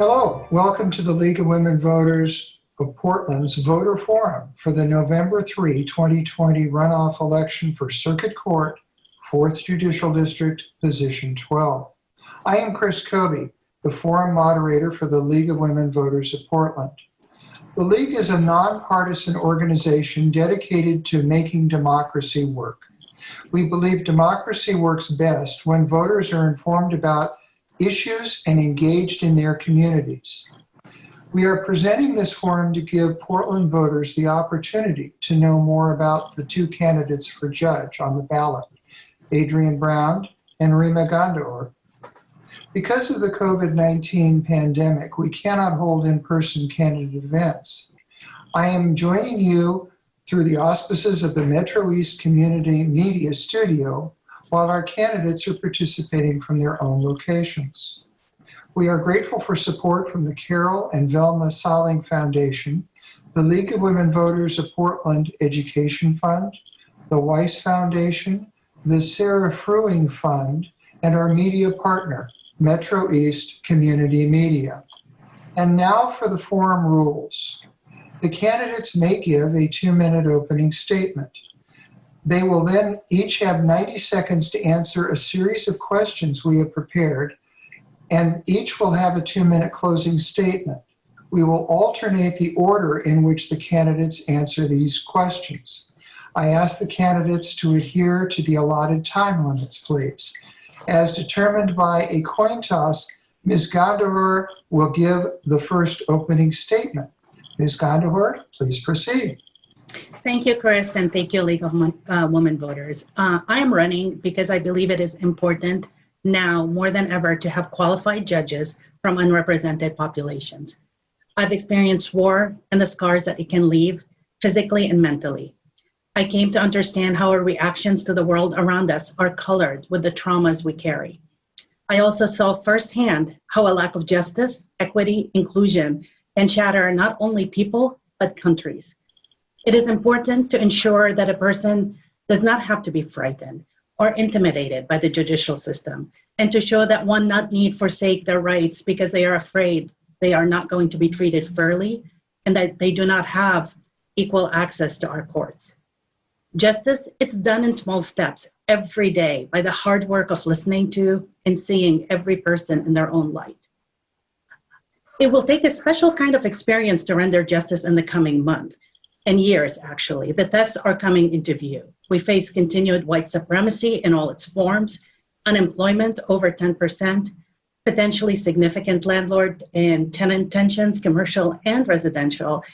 Hello, welcome to the League of Women Voters of Portland's Voter Forum for the November 3, 2020 runoff election for Circuit Court, 4th Judicial District, Position 12. I am Chris Kobe, the forum moderator for the League of Women Voters of Portland. The League is a nonpartisan organization dedicated to making democracy work. We believe democracy works best when voters are informed about issues and engaged in their communities. We are presenting this forum to give Portland voters the opportunity to know more about the two candidates for judge on the ballot, Adrian Brown and Rima Ghandour. Because of the COVID-19 pandemic, we cannot hold in-person candidate events. I am joining you through the auspices of the Metro East Community Media Studio while our candidates are participating from their own locations. We are grateful for support from the Carol and Velma Saling Foundation, the League of Women Voters of Portland Education Fund, the Weiss Foundation, the Sarah Fruing Fund, and our media partner, Metro East Community Media. And now for the forum rules. The candidates may give a two-minute opening statement. They will then each have 90 seconds to answer a series of questions we have prepared, and each will have a two-minute closing statement. We will alternate the order in which the candidates answer these questions. I ask the candidates to adhere to the allotted time limits, please. As determined by a coin toss, Ms. Ghandour will give the first opening statement. Ms. Ghandour, please proceed. Thank you, Chris, and thank you, League of uh, Women Voters. Uh, I am running because I believe it is important now more than ever to have qualified judges from unrepresented populations. I've experienced war and the scars that it can leave physically and mentally. I came to understand how our reactions to the world around us are colored with the traumas we carry. I also saw firsthand how a lack of justice, equity, inclusion, and shatter not only people, but countries. It is important to ensure that a person does not have to be frightened or intimidated by the judicial system and to show that one not need forsake their rights because they are afraid they are not going to be treated fairly and that they do not have equal access to our courts. Justice, it's done in small steps every day by the hard work of listening to and seeing every person in their own light. It will take a special kind of experience to render justice in the coming month and years, actually. The tests are coming into view. We face continued white supremacy in all its forms, unemployment over 10%, potentially significant landlord and tenant tensions, commercial and residential,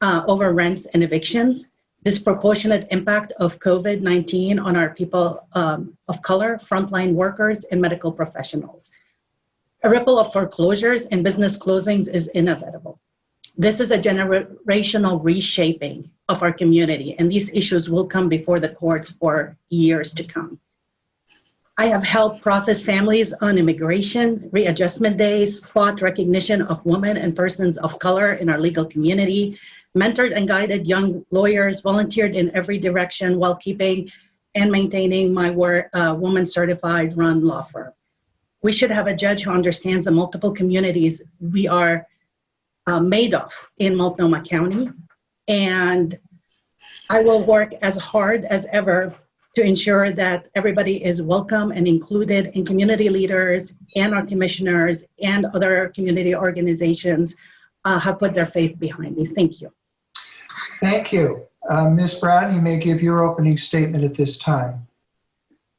uh, over rents and evictions, disproportionate impact of COVID-19 on our people um, of color, frontline workers, and medical professionals. A ripple of foreclosures and business closings is inevitable. This is a generational reshaping of our community, and these issues will come before the courts for years to come. I have helped process families on immigration, readjustment days, fought recognition of women and persons of color in our legal community, mentored and guided young lawyers, volunteered in every direction while keeping and maintaining my work, uh, woman certified run law firm. We should have a judge who understands the multiple communities we are uh, Madoff in Multnomah County. And I will work as hard as ever to ensure that everybody is welcome and included in community leaders and our commissioners and other community organizations uh, have put their faith behind me. Thank you. Thank you. Uh, Ms. Brown, you may give your opening statement at this time.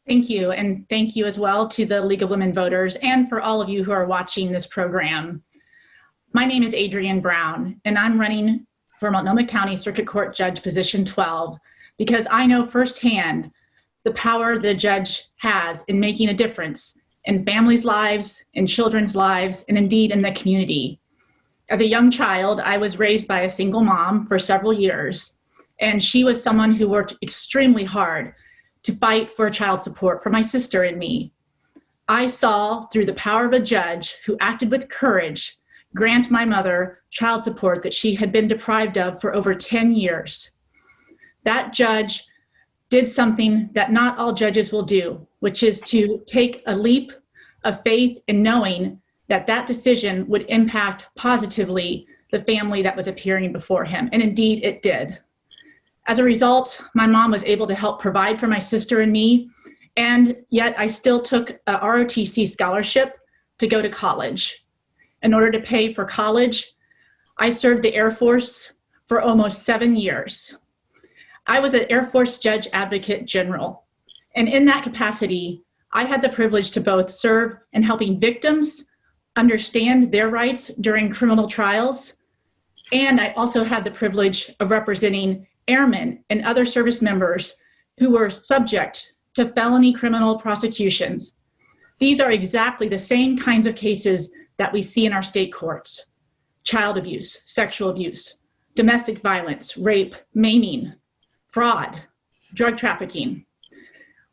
Thank you, and thank you as well to the League of Women Voters and for all of you who are watching this program. My name is Adrian Brown, and I'm running for Multnomah County Circuit Court Judge Position 12 because I know firsthand the power the judge has in making a difference in families' lives, in children's lives, and indeed in the community. As a young child, I was raised by a single mom for several years, and she was someone who worked extremely hard to fight for child support for my sister and me. I saw through the power of a judge who acted with courage grant my mother child support that she had been deprived of for over 10 years. That judge did something that not all judges will do, which is to take a leap of faith in knowing that that decision would impact positively the family that was appearing before him. And indeed, it did. As a result, my mom was able to help provide for my sister and me, and yet I still took a ROTC scholarship to go to college. In order to pay for college, I served the Air Force for almost seven years. I was an Air Force Judge Advocate General, and in that capacity, I had the privilege to both serve in helping victims understand their rights during criminal trials, and I also had the privilege of representing airmen and other service members who were subject to felony criminal prosecutions. These are exactly the same kinds of cases that we see in our state courts. Child abuse, sexual abuse, domestic violence, rape, maiming, fraud, drug trafficking.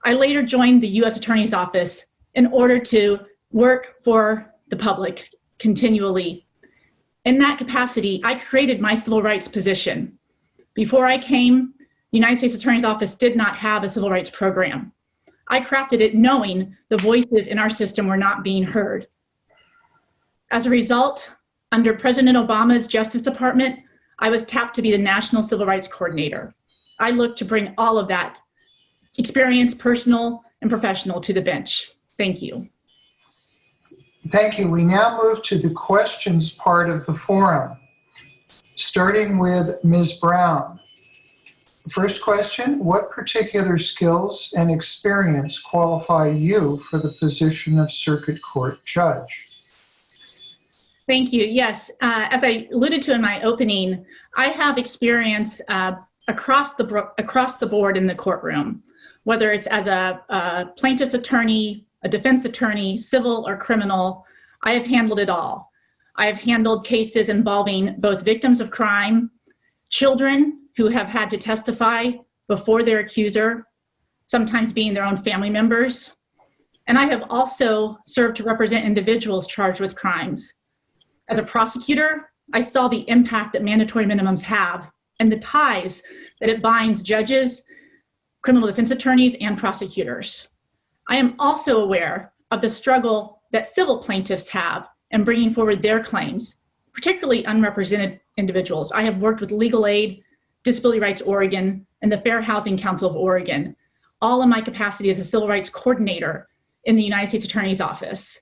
I later joined the US Attorney's Office in order to work for the public continually. In that capacity, I created my civil rights position. Before I came, the United States Attorney's Office did not have a civil rights program. I crafted it knowing the voices in our system were not being heard. As a result, under President Obama's Justice Department, I was tapped to be the National Civil Rights Coordinator. I look to bring all of that experience, personal and professional, to the bench. Thank you. Thank you. We now move to the questions part of the forum, starting with Ms. Brown. First question, what particular skills and experience qualify you for the position of circuit court judge? Thank you. Yes, uh, as I alluded to in my opening, I have experience uh, across the across the board in the courtroom, whether it's as a, a plaintiff's attorney, a defense attorney, civil or criminal. I have handled it all. I have handled cases involving both victims of crime, children who have had to testify before their accuser, sometimes being their own family members. And I have also served to represent individuals charged with crimes. As a prosecutor, I saw the impact that mandatory minimums have and the ties that it binds judges, criminal defense attorneys, and prosecutors. I am also aware of the struggle that civil plaintiffs have in bringing forward their claims, particularly unrepresented individuals. I have worked with Legal Aid, Disability Rights Oregon, and the Fair Housing Council of Oregon, all in my capacity as a civil rights coordinator in the United States Attorney's Office.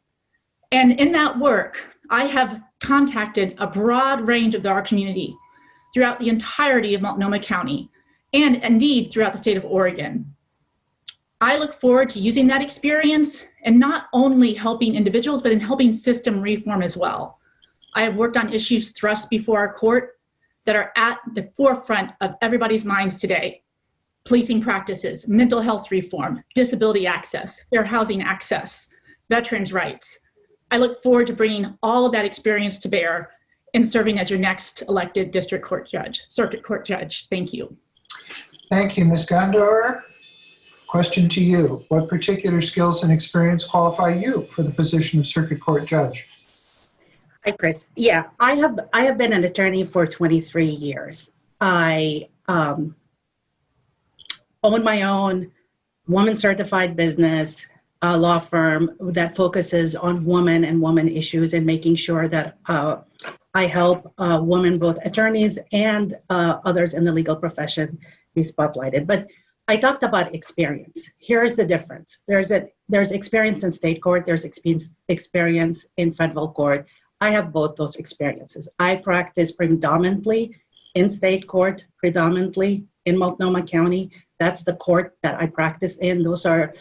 And in that work, I have contacted a broad range of our community throughout the entirety of Multnomah County, and indeed throughout the state of Oregon. I look forward to using that experience and not only helping individuals, but in helping system reform as well. I have worked on issues thrust before our court that are at the forefront of everybody's minds today. Policing practices, mental health reform, disability access, fair housing access, veterans' rights. I look forward to bringing all of that experience to bear in serving as your next elected district court judge, circuit court judge. Thank you. Thank you, Ms. Ghandour. Question to you. What particular skills and experience qualify you for the position of circuit court judge? Hi, Chris. Yeah, I have I have been an attorney for 23 years. I um, own my own woman certified business uh, law firm that focuses on women and woman issues and making sure that uh, I help uh, women, both attorneys and uh, others in the legal profession, be spotlighted. But I talked about experience. Here's the difference. There's a there's experience in state court. There's experience experience in federal court. I have both those experiences. I practice predominantly in state court, predominantly in Multnomah County. That's the court that I practice in. Those are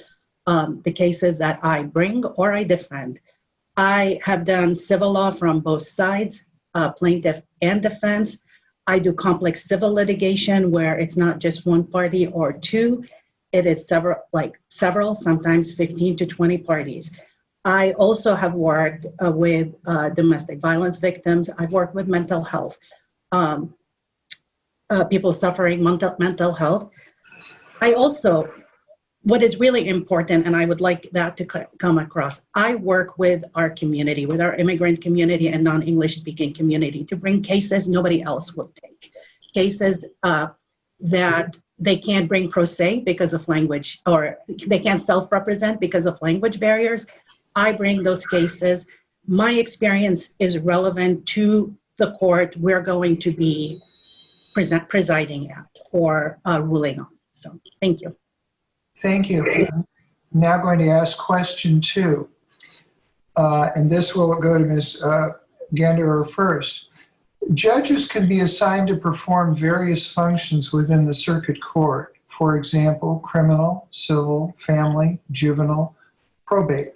um, the cases that I bring or I defend. I have done civil law from both sides, uh, plaintiff and defense. I do complex civil litigation where it's not just one party or two, it is several, like several, sometimes 15 to 20 parties. I also have worked uh, with uh, domestic violence victims. I've worked with mental health, um, uh, people suffering mental, mental health. I also, what is really important, and I would like that to come across, I work with our community, with our immigrant community and non-English speaking community to bring cases nobody else will take. Cases uh, that they can't bring pro se because of language, or they can't self-represent because of language barriers. I bring those cases my experience is relevant to the court we're going to be present, presiding at or uh, ruling on. So thank you. Thank you. I'm Now going to ask question two. Uh, And this will go to Ms. uh, Ganderer first. Judges can be assigned to perform various functions within the circuit court. For example, criminal, civil, family, juvenile, probate.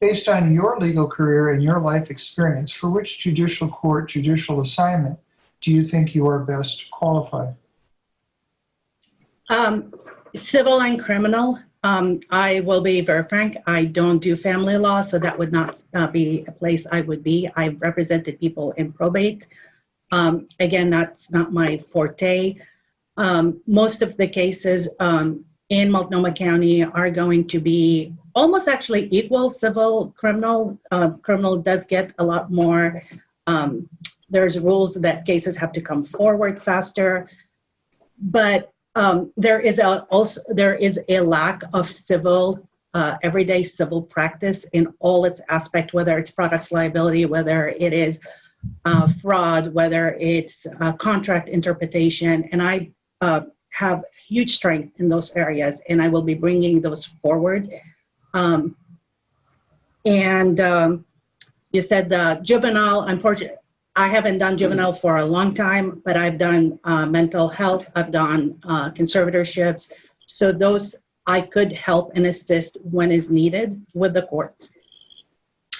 Based on your legal career and your life experience, for which judicial court judicial assignment do you think you are best qualified? Um, civil and criminal, um, I will be very frank, I don't do family law, so that would not uh, be a place I would be. I've represented people in probate. Um, again, that's not my forte. Um, most of the cases um, in Multnomah County are going to be almost actually equal civil criminal. Uh, criminal does get a lot more. Um, there's rules that cases have to come forward faster, but um, there is a also there is a lack of civil uh, everyday civil practice in all its aspect, whether it's products liability, whether it is uh, fraud, whether it's uh, contract interpretation, and I uh, have huge strength in those areas, and I will be bringing those forward. Um, and um, you said the juvenile, unfortunately, I haven't done juvenile for a long time, but I've done uh, mental health, I've done uh, conservatorships. So those I could help and assist when is needed with the courts.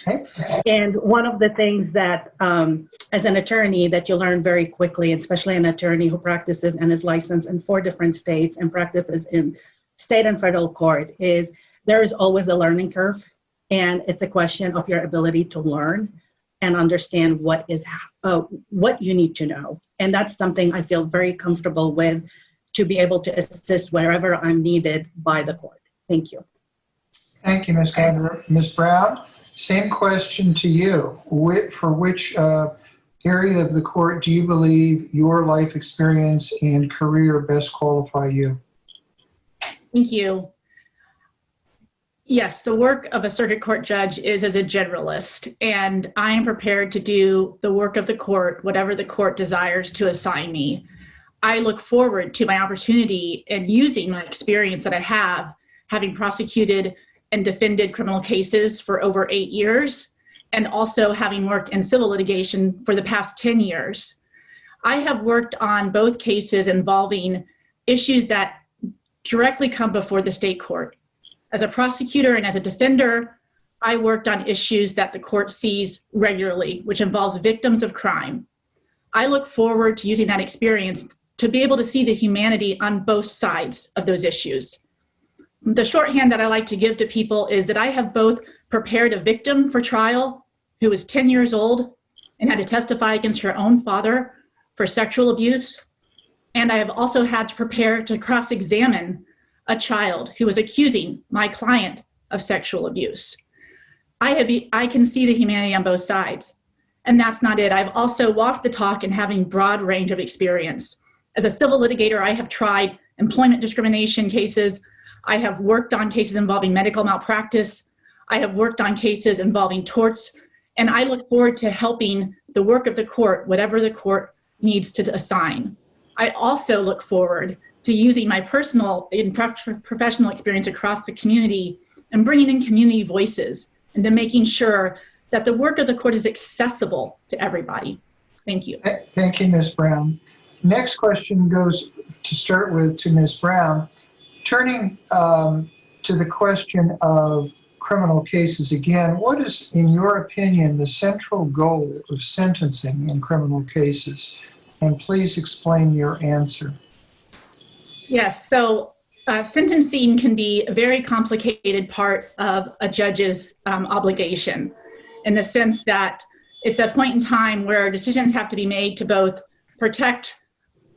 Okay. And one of the things that, um, as an attorney, that you learn very quickly, especially an attorney who practices and is licensed in four different states and practices in state and federal court, is there is always a learning curve. And it's a question of your ability to learn and understand what is uh, what you need to know. And that's something I feel very comfortable with to be able to assist wherever I'm needed by the court. Thank you. Thank you, Ms. Ghandour. Ms. Brown, same question to you. Whi- For which uh, area of the court do you believe your life experience and career best qualify you? Thank you. Yes, the work of a circuit court judge is as a generalist, and I am prepared to do the work of the court, whatever the court desires to assign me. I look forward to my opportunity and using my experience that I have, having prosecuted and defended criminal cases for over eight years, and also having worked in civil litigation for the past 10 years. I have worked on both cases involving issues that directly come before the state court. As a prosecutor and as a defender, I worked on issues that the court sees regularly, which involves victims of crime. I look forward to using that experience to be able to see the humanity on both sides of those issues. The shorthand that I like to give to people is that I have both prepared a victim for trial who was 10 years old and had to testify against her own father for sexual abuse. And I have also had to prepare to cross-examine a child who was accusing my client of sexual abuse. I, have, I can see the humanity on both sides. And that's not it. I've also walked the talk and having broad range of experience. As a civil litigator, I have tried employment discrimination cases. I have worked on cases involving medical malpractice. I have worked on cases involving torts. And I look forward to helping the work of the court, whatever the court needs to assign. I also look forward to using my personal and prof professional experience across the community and bringing in community voices and to making sure that the work of the court is accessible to everybody. Thank you. Thank you, Ms. Brown. Next question goes to start with to Ms. Brown. Turning um, to the question of criminal cases again, what is, in your opinion, the central goal of sentencing in criminal cases? And please explain your answer. Yes, so uh, sentencing can be a very complicated part of a judge's um, obligation in the sense that it's a point in time where decisions have to be made to both protect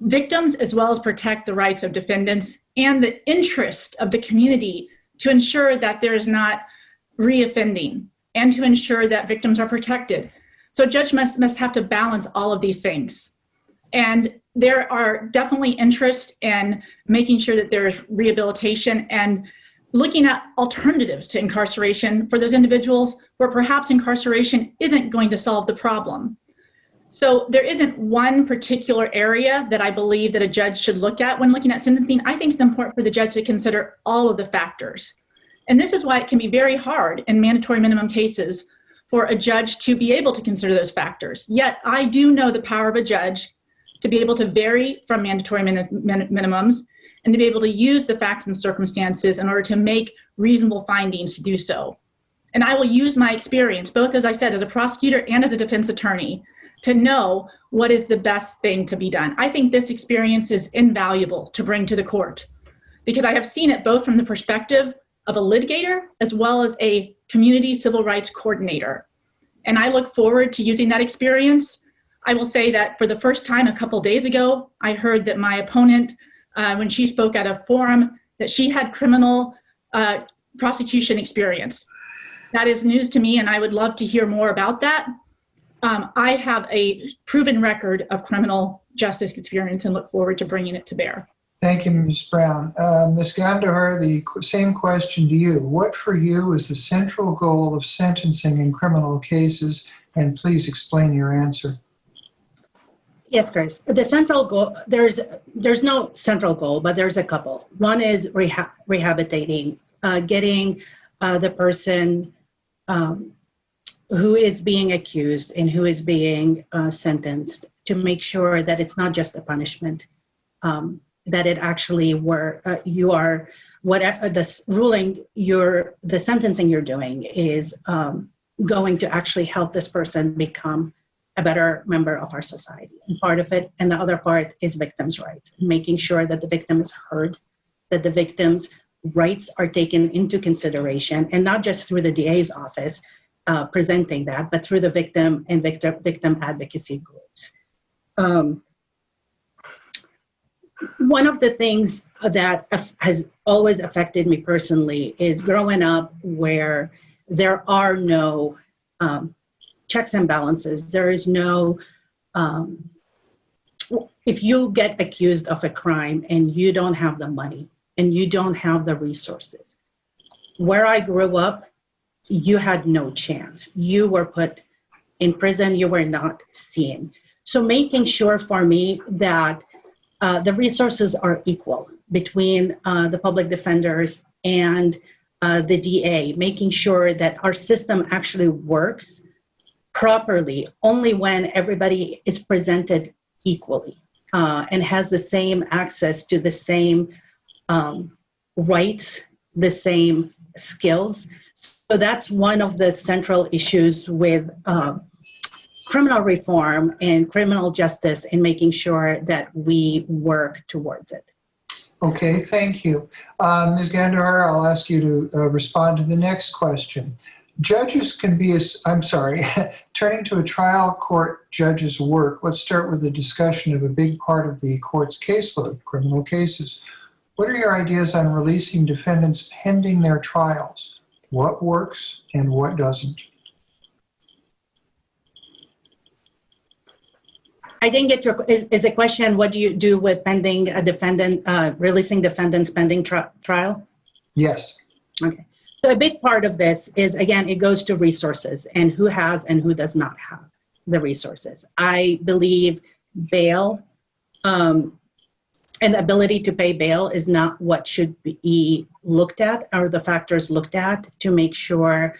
victims as well as protect the rights of defendants and the interest of the community to ensure that there is not reoffending and to ensure that victims are protected. So a judge must, must have to balance all of these things. And there are definitely interest in making sure that there's rehabilitation and looking at alternatives to incarceration for those individuals where perhaps incarceration isn't going to solve the problem. So there isn't one particular area that I believe that a judge should look at when looking at sentencing. I think it's important for the judge to consider all of the factors. And this is why it can be very hard in mandatory minimum cases for a judge to be able to consider those factors. Yet I do know the power of a judge to be able to vary from mandatory min min minimums and to be able to use the facts and circumstances in order to make reasonable findings to do so. And I will use my experience, both as I said, as a prosecutor and as a defense attorney, to know what is the best thing to be done. I think this experience is invaluable to bring to the court because I have seen it both from the perspective of a litigator as well as a community civil rights coordinator. And I look forward to using that experience. I will say that for the first time a couple days ago, I heard that my opponent, uh, when she spoke at a forum, that she had criminal uh, prosecution experience. That is news to me and I would love to hear more about that. Um, I have a proven record of criminal justice experience and look forward to bringing it to bear. Thank you, Ms. Brown. Uh, Ms. Gandahar, the same question to you. What for you is the central goal of sentencing in criminal cases? And please explain your answer. Yes, Chris. The central goal, there's, there's no central goal, but there's a couple. One is rehab, rehabilitating, uh, getting uh, the person um, who is being accused and who is being uh, sentenced to make sure that it's not just a punishment, um, that it actually were, uh, you are, whatever the ruling, you're, the sentencing you're doing is um, going to actually help this person become a better member of our society. And part of it, and the other part is victims' rights, making sure that the victim is heard, that the victim's rights are taken into consideration, and not just through the DA's office uh, presenting that, but through the victim and victim, victim advocacy groups. Um, one of the things that has always affected me personally is growing up where there are no um, checks and balances. There is no, um, if you get accused of a crime and you don't have the money and you don't have the resources, where I grew up, you had no chance. You were put in prison, you were not seen. So making sure for me that uh, the resources are equal between uh, the public defenders and uh, the DA, making sure that our system actually works properly only when everybody is presented equally uh, and has the same access to the same um, rights, the same skills. So that's one of the central issues with um, criminal reform and criminal justice in making sure that we work towards it. Okay, thank you. Uh, Ms. Gandahar, I'll ask you to uh, respond to the next question. Judges can be, as I'm sorry, turning to a trial court judge's work, let's start with a discussion of a big part of the court's caseload, criminal cases. What are your ideas on releasing defendants pending their trials? What works and what doesn't? I didn't get your, is, is the question, what do you do with pending a defendant, uh, releasing defendants pending tri- trial? Yes. Okay. So a big part of this is, again, it goes to resources and who has and who does not have the resources. I believe bail um, and ability to pay bail is not what should be looked at or the factors looked at to make sure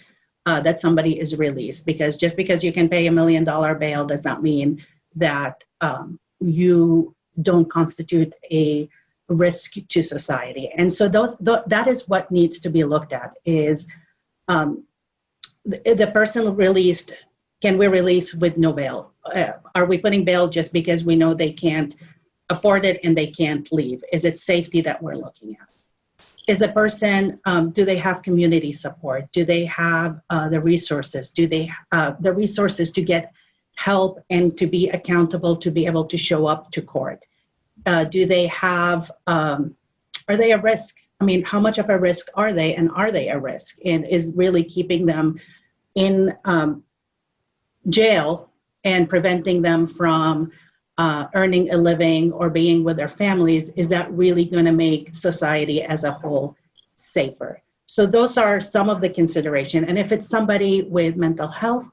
uh, that somebody is released. Because just because you can pay a million dollar bail does not mean that um, you don't constitute a risk to society. And so those th- that is what needs to be looked at is um, the, the person released, can we release with no bail? Uh, are we putting bail just because we know they can't afford it and they can't leave? Is it safety that we're looking at? Is a person, um, do they have community support? Do they have uh, the resources? Do they uh, the resources to get help and to be accountable to be able to show up to court? Uh, do they have um, are they a risk? I mean how much of a risk are they and are they a risk? And is really keeping them in um, jail and preventing them from uh, earning a living or being with their families is that really going to make society as a whole safer? So those are some of the consideration. And if it's somebody with mental health,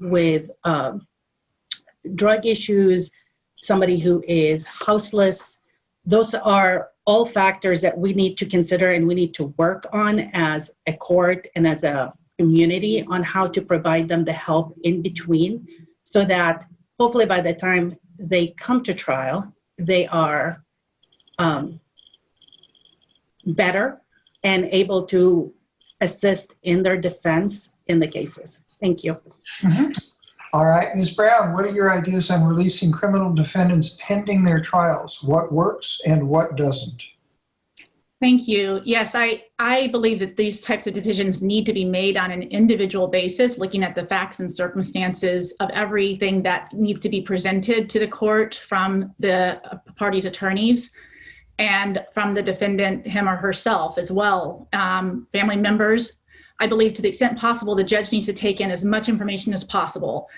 with um, drug issues, somebody who is houseless, those are all factors that we need to consider and we need to work on as a court and as a community on how to provide them the help in between so that hopefully by the time they come to trial, they are um, better and able to assist in their defense in the cases. Thank you. All right, Ms. Brown, what are your ideas on releasing criminal defendants pending their trials? What works and what doesn't? Thank you. Yes, I, I believe that these types of decisions need to be made on an individual basis, looking at the facts and circumstances of everything that needs to be presented to the court from the party's attorneys and from the defendant, him or herself as well. Um, family members, I believe to the extent possible, the judge needs to take in as much information as possible.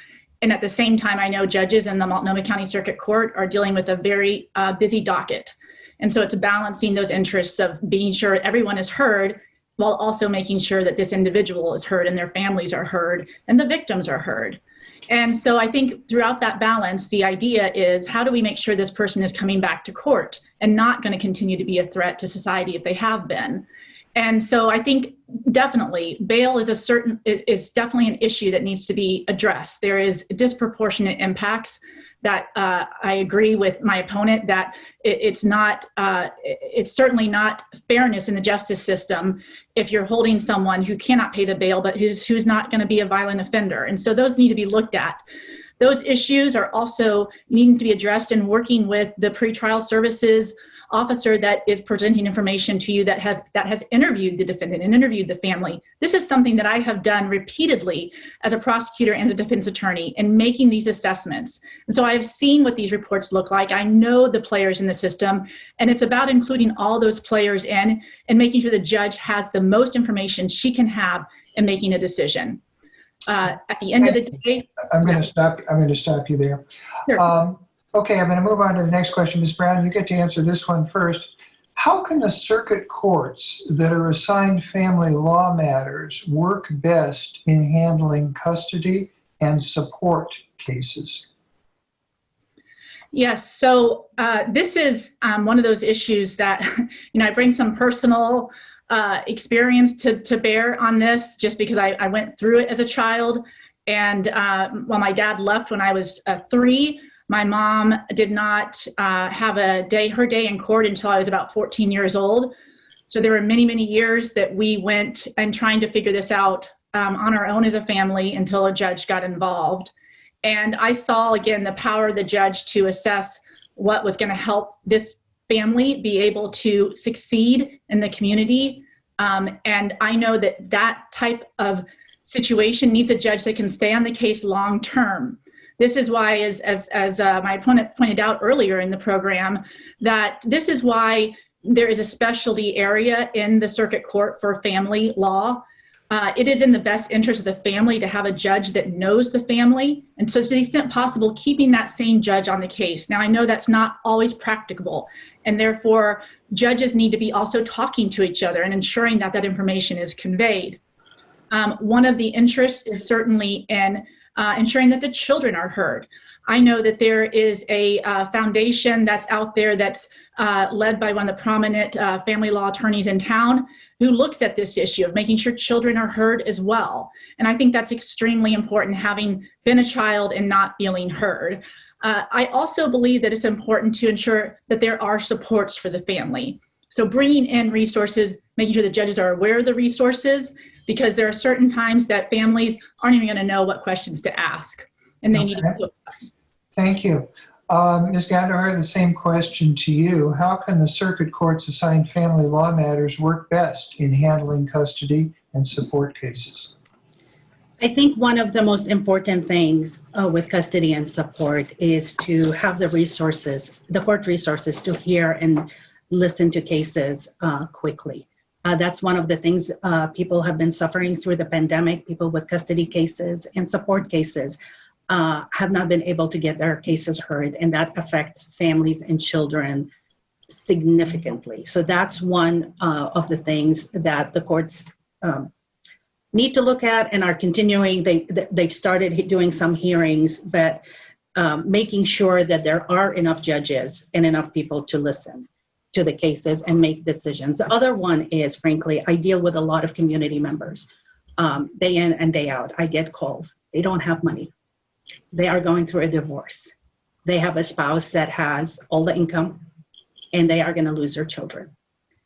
And at the same time, I know judges in the Multnomah County Circuit Court are dealing with a very uh, busy docket. And so it's balancing those interests of being sure everyone is heard while also making sure that this individual is heard and their families are heard and the victims are heard. And so I think throughout that balance, the idea is how do we make sure this person is coming back to court and not going to continue to be a threat to society if they have been. And so I think definitely bail is a certain is definitely an issue that needs to be addressed. There is disproportionate impacts that uh, I agree with my opponent that it, it's not, uh, it's certainly not fairness in the justice system if you're holding someone who cannot pay the bail, but who's, who's not going to be a violent offender. And so those need to be looked at. Those issues are also needing to be addressed in working with the pretrial services officer that is presenting information to you that have that has interviewed the defendant and interviewed the family. This is something that I have done repeatedly as a prosecutor and as a defense attorney in making these assessments. And so I've seen what these reports look like. I know the players in the system, and it's about including all those players in and making sure the judge has the most information she can have in making a decision. Uh, at the end of the day, I'm going to stop. I'm going to stop you there. Sure. Um, okay, I'm going to move on to the next question, Ms. Brown. You get to answer this one first. How can the circuit courts that are assigned family law matters work best in handling custody and support cases? Yes, so uh, this is um, one of those issues that, you know, I bring some personal uh, experience to, to bear on this just because I, I went through it as a child. And uh, while my dad left when I was uh, three, my mom did not uh, have a day, her day in court until I was about 14 years old. So there were many, many years that we went and trying to figure this out um, on our own as a family until a judge got involved. And I saw again the power of the judge to assess what was going to help this family be able to succeed in the community. Um, and I know that that type of situation needs a judge that can stay on the case long term. This is why, as, as, as uh, my opponent pointed out earlier in the program, that this is why there is a specialty area in the circuit court for family law uh, it is in the best interest of the family to have a judge that knows the family. And so to the extent possible, keeping that same judge on the case. Now, I know that's not always practicable. And therefore, judges need to be also talking to each other and ensuring that that information is conveyed. Um, one of the interests is certainly in uh, ensuring that the children are heard. I know that there is a uh, foundation that's out there that's uh, led by one of the prominent uh, family law attorneys in town who looks at this issue of making sure children are heard as well. And I think that's extremely important, having been a child and not feeling heard. Uh, I also believe that it's important to ensure that there are supports for the family. So bringing in resources, making sure the judges are aware of the resources, because there are certain times that families aren't even gonna know what questions to ask and they okay. need to Thank you. Um, Ms. Gandahar, the same question to you. How can the circuit courts assigned family law matters work best in handling custody and support cases? I think one of the most important things uh, with custody and support is to have the resources, the court resources to hear and listen to cases uh, quickly. Uh, that's one of the things uh, people have been suffering through the pandemic, people with custody cases and support cases uh, have not been able to get their cases heard, and that affects families and children significantly. So that's one uh, of the things that the courts um, need to look at and are continuing. They they've started doing some hearings, but um, making sure that there are enough judges and enough people to listen to the cases and make decisions. The other one is, frankly, I deal with a lot of community members um, day in and day out. I get calls. They don't have money. They are going through a divorce. They have a spouse that has all the income and they are going to lose their children.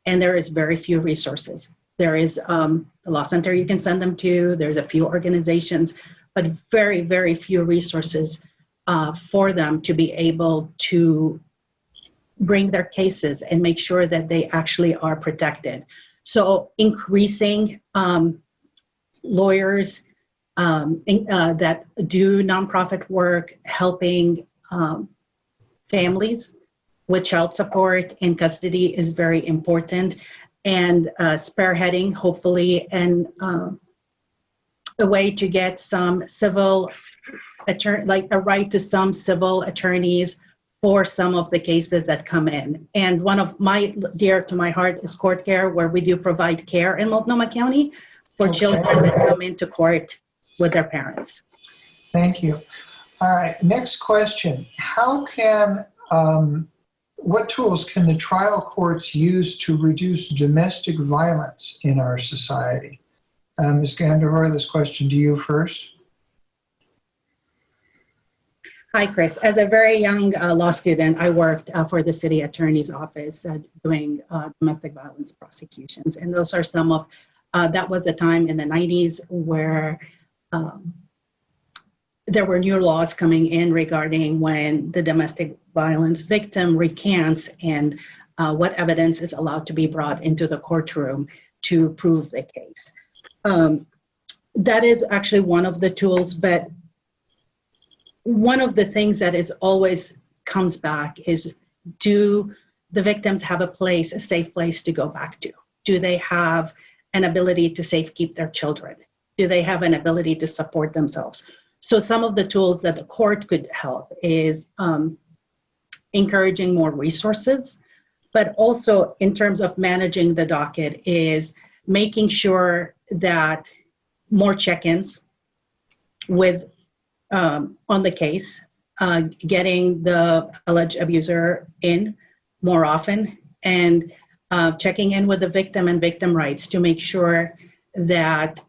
And there is very few resources. There is um, a law center you can send them to. There's a few organizations, but very, very few resources uh, for them to be able to bring their cases and make sure that they actually are protected. So increasing um, lawyers um, in, uh, that do nonprofit work, helping um, families with child support and custody is very important. And uh, spearheading, hopefully, and um, a way to get some civil attorney, like a right to some civil attorneys for some of the cases that come in. And one of my dear to my heart is court care, where we do provide care in Multnomah County for Okay. children that come into court with their parents. Thank you. All right, next question. How can, um, what tools can the trial courts use to reduce domestic violence in our society? Uh, Ms. Gandahar, this question to you first. Hi, Chris. As a very young uh, law student, I worked uh, for the city attorney's office uh, doing uh, domestic violence prosecutions. And those are some of, uh, that was a time in the 90s where um, there were new laws coming in regarding when the domestic violence victim recants and uh, what evidence is allowed to be brought into the courtroom to prove the case. Um, that is actually one of the tools, but one of the things that is always comes back is do the victims have a place, a safe place to go back to? Do they have an ability to safe keep their children? Do they have an ability to support themselves? So some of the tools that the court could help is um, encouraging more resources, but also in terms of managing the docket is making sure that more check-ins with um, on the case, uh, getting the alleged abuser in more often, and uh, checking in with the victim and victim rights to make sure that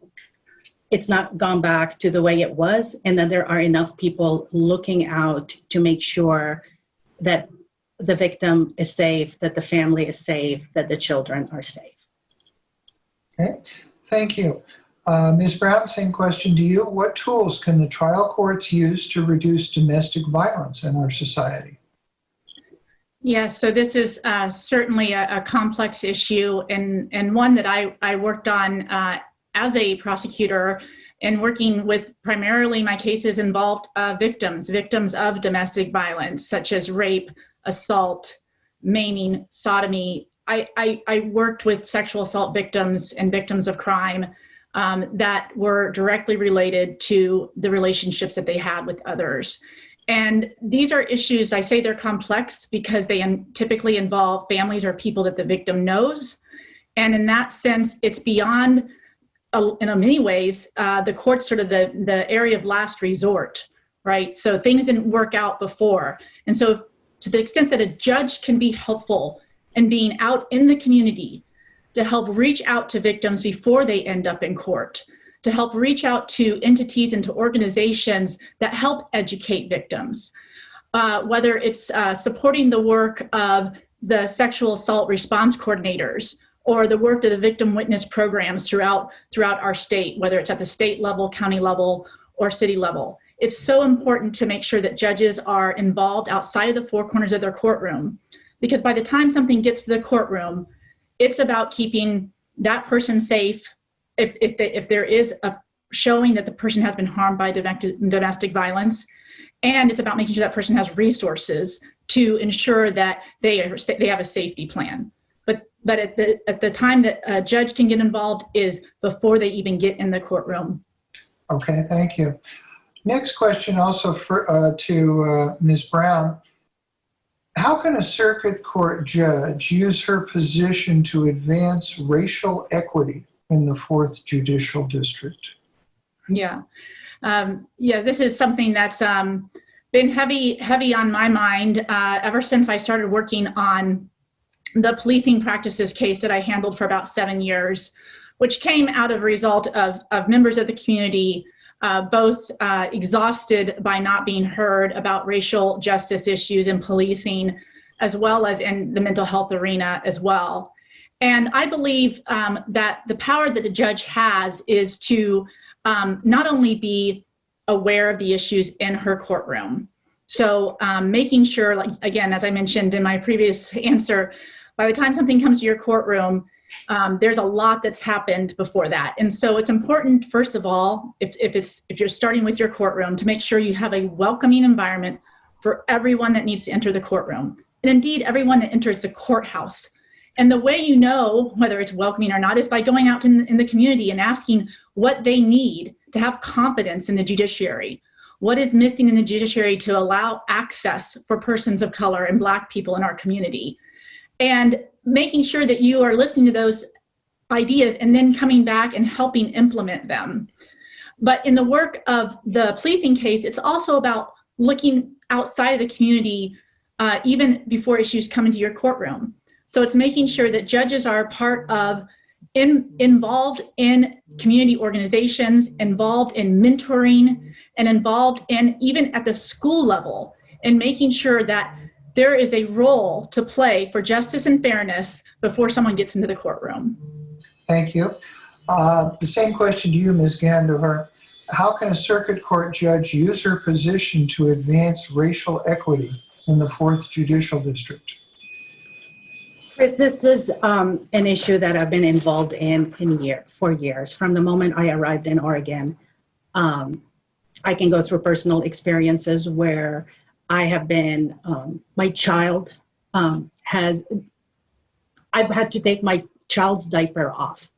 it's not gone back to the way it was, and that there are enough people looking out to make sure that the victim is safe, that the family is safe, that the children are safe. Okay, thank you. Uh, Ms. Brown, same question to you. What tools can the trial courts use to reduce domestic violence in our society? Yes, so this is uh, certainly a, a complex issue and, and one that I, I worked on uh, as a prosecutor and working with primarily my cases involved uh, victims, victims of domestic violence, such as rape, assault, maiming, sodomy. I, I, I worked with sexual assault victims and victims of crime um, that were directly related to the relationships that they had with others. And these are issues, I say they're complex because they typically involve families or people that the victim knows. And in that sense, it's beyond, uh, in many ways, uh, the court sort of the, the area of last resort, right? So things didn't work out before. And so to the extent that a judge can be helpful in being out in the community to help reach out to victims before they end up in court, to help reach out to entities and to organizations that help educate victims. Uh, whether it's uh, supporting the work of the sexual assault response coordinators or the work of the victim witness programs throughout, throughout our state, whether it's at the state level, county level, or city level. It's so important to make sure that judges are involved outside of the four corners of their courtroom because by the time something gets to the courtroom, it's about keeping that person safe if, if, if there is a showing that the person has been harmed by domestic, domestic violence and it's about making sure that person has resources to ensure that they, are, they have a safety plan but but at the at the time that a judge can get involved is before they even get in the courtroom Okay, thank you. Next question also for, uh, to uh, Ms. Brown. How can a circuit court judge use her position to advance racial equity in the fourth judicial district? Yeah. Um, yeah, this is something that's um, been heavy, heavy on my mind uh, ever since I started working on the policing practices case that I handled for about seven years, which came out of a result of, of members of the community uh, both uh, exhausted by not being heard about racial justice issues and policing, as well as in the mental health arena as well. And I believe um, that the power that the judge has is to um, not only be aware of the issues in her courtroom, so um, making sure, like again, as I mentioned in my previous answer, by the time something comes to your courtroom, um, there's a lot that's happened before that. And so it's important, first of all, if, if, it's, if you're starting with your courtroom, to make sure you have a welcoming environment for everyone that needs to enter the courtroom. And indeed, everyone that enters the courthouse. And the way you know whether it's welcoming or not is by going out in, in the community and asking what they need to have confidence in the judiciary. What is missing in the judiciary to allow access for persons of color and Black people in our community? And making sure that you are listening to those ideas and then coming back and helping implement them. But in the work of the policing case, it's also about looking outside of the community uh, even before issues come into your courtroom. So it's making sure that judges are part of in, involved in community organizations, involved in mentoring, and involved in even at the school level in making sure that there is a role to play for justice and fairness before someone gets into the courtroom. Thank you. Uh, the same question to you, Ms. Ghandour. How can a circuit court judge use her position to advance racial equity in the fourth judicial district? Chris, this is um, an issue that I've been involved in in year for years. From the moment I arrived in Oregon, um, I can go through personal experiences where I have been, um, my child um, has, I've had to take my child's diaper off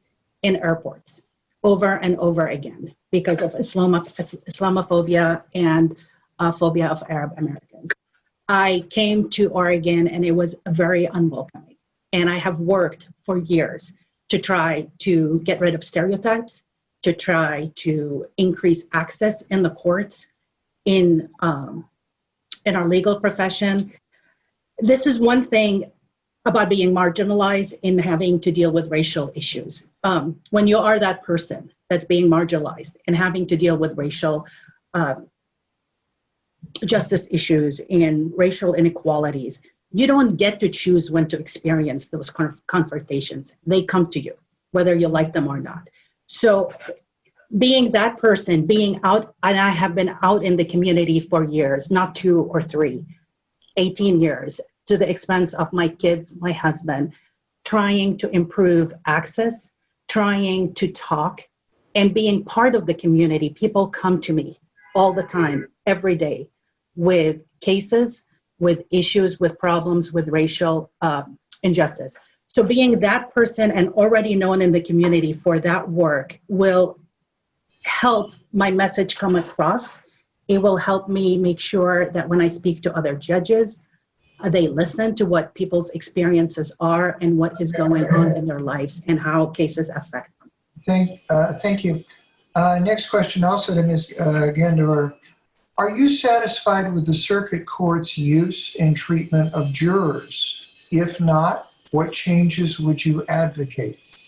in airports over and over again because of Islamophobia and uh, phobia of Arab Americans. I came to Oregon and it was very unwelcoming. And I have worked for years to try to get rid of stereotypes, to try to increase access in the courts, in um, in our legal profession. This is one thing about being marginalized in having to deal with racial issues. Um, when you are that person that's being marginalized and having to deal with racial uh, justice issues and racial inequalities, you don't get to choose when to experience those conf confrontations. They come to you, whether you like them or not. So being that person, being out, and I have been out in the community for years, not two or three, 18 years, to the expense of my kids, my husband, trying to improve access, trying to talk, and being part of the community. People come to me all the time, every day, with cases, with issues, with problems, with racial uh, injustice. So being that person and already known in the community for that work will help my message come across. It will help me make sure that when I speak to other judges, uh, they listen to what people's experiences are and what is going on in their lives and how cases affect them. Thank, uh, thank you. Uh, next question also to Ms. Uh. Are you satisfied with the circuit court's use and treatment of jurors? If not, what changes would you advocate?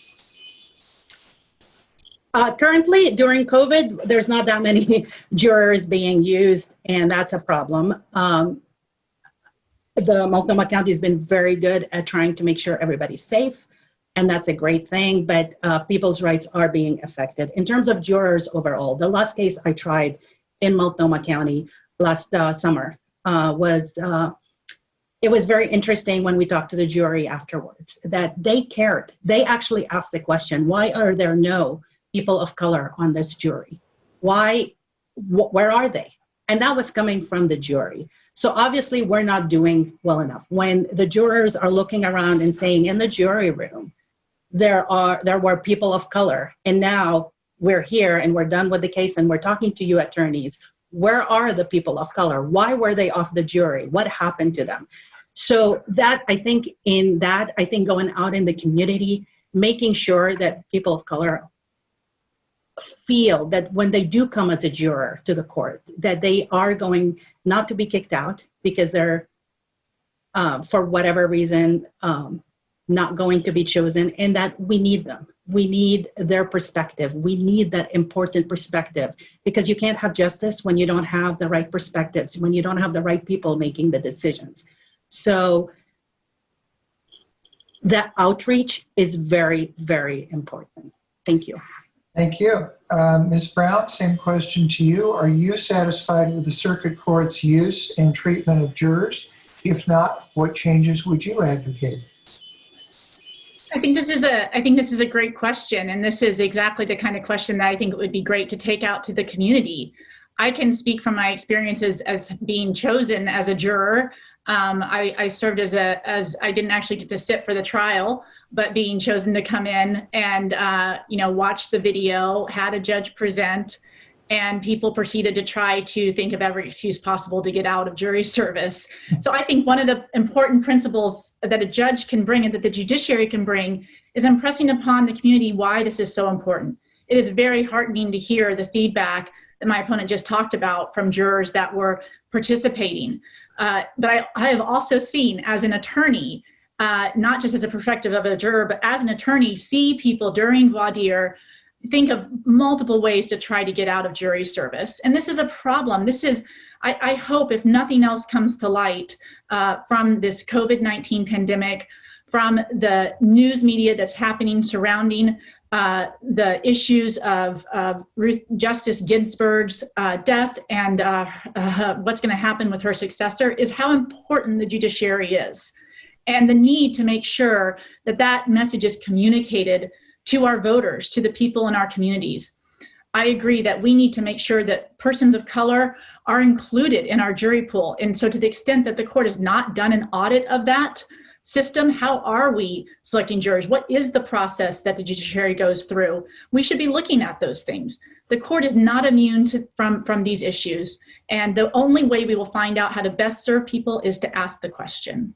Uh, currently, during COVID, there's not that many jurors being used, and that's a problem. Um, the Multnomah County has been very good at trying to make sure everybody's safe, and that's a great thing, but uh, people's rights are being affected. In terms of jurors overall, the last case I tried in Multnomah County last uh, summer uh, was, uh, it was very interesting when we talked to the jury afterwards, that they cared. They actually asked the question, why are there no people of color on this jury? Why, wh where are they? And that was coming from the jury. So obviously we're not doing well enough. When the jurors are looking around and saying in the jury room, there are there were people of color and now we're here and we're done with the case and we're talking to you attorneys. Where are the people of color? Why were they off the jury? What happened to them? So that I think in that I think going out in the community, making sure that people of color feel that when they do come as a juror to the court, that they are going not to be kicked out because they're, uh, for whatever reason, um, not going to be chosen, and that we need them. We need their perspective. We need that important perspective because you can't have justice when you don't have the right perspectives, when you don't have the right people making the decisions. So that outreach is very, very important. Thank you. Thank you. Uh, Ms. Brown, same question to you. Are you satisfied with the circuit court's use and treatment of jurors? If not, what changes would you advocate? I think this is a I think this is a great question, and this is exactly the kind of question that I think it would be great to take out to the community. I can speak from my experiences as being chosen as a juror. Um, I, I served as a as I didn't actually get to sit for the trial, but being chosen to come in and uh, you know watch the video, had a judge present, and people proceeded to try to think of every excuse possible to get out of jury service. So I think one of the important principles that a judge can bring and that the judiciary can bring is impressing upon the community why this is so important. It is very heartening to hear the feedback that my opponent just talked about from jurors that were participating. Uh, but I, I, have also seen as an attorney, uh, not just as a perspective of a juror, but as an attorney, see people during voir dire think of multiple ways to try to get out of jury service. And this is a problem. This is, I, I hope, if nothing else comes to light uh, from this COVID 19 pandemic, from the news media that's happening surrounding uh, the issues of, of Ruth Justice Ginsburg's uh, death and uh, uh what's going to happen with her successor is how important the judiciary is and the need to make sure that that message is communicated to our voters, to the people in our communities. I agree that we need to make sure that persons of color are included in our jury pool. And so to the extent that the court has not done an audit of that system, how are we selecting jurors? What is the process that the judiciary goes through? We should be looking at those things. The court is not immune to, from, from these issues. And the only way we will find out how to best serve people is to ask the question.